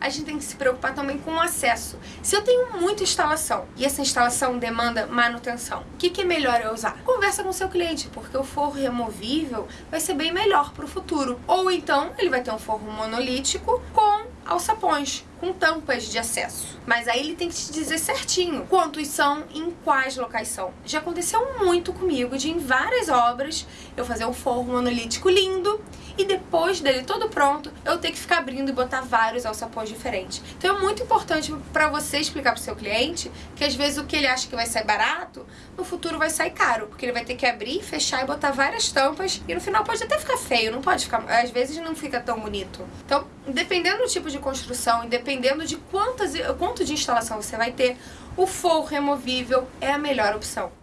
a gente tem que se preocupar também com o acesso. Se eu tenho muita instalação e essa instalação demanda manutenção, o que, que é melhor eu usar? Conversa com o seu cliente, porque o forro removível vai ser bem melhor para o futuro. Ou então ele vai ter um forro monolítico com alçapões com tampas de acesso. Mas aí ele tem que te dizer certinho quantos são e em quais locais são. Já aconteceu muito comigo de em várias obras eu fazer um forro monolítico lindo e depois dele todo pronto eu ter que ficar abrindo e botar vários alçapões diferentes. Então é muito importante para você explicar para o seu cliente que às vezes o que ele acha que vai sair barato, no futuro vai sair caro, porque ele vai ter que abrir, fechar e botar várias tampas e no final pode até ficar feio, não pode ficar, às vezes não fica tão bonito. Então, dependendo do tipo de construção, dependendo de quantas, quanto de instalação você vai ter, o forro removível é a melhor opção.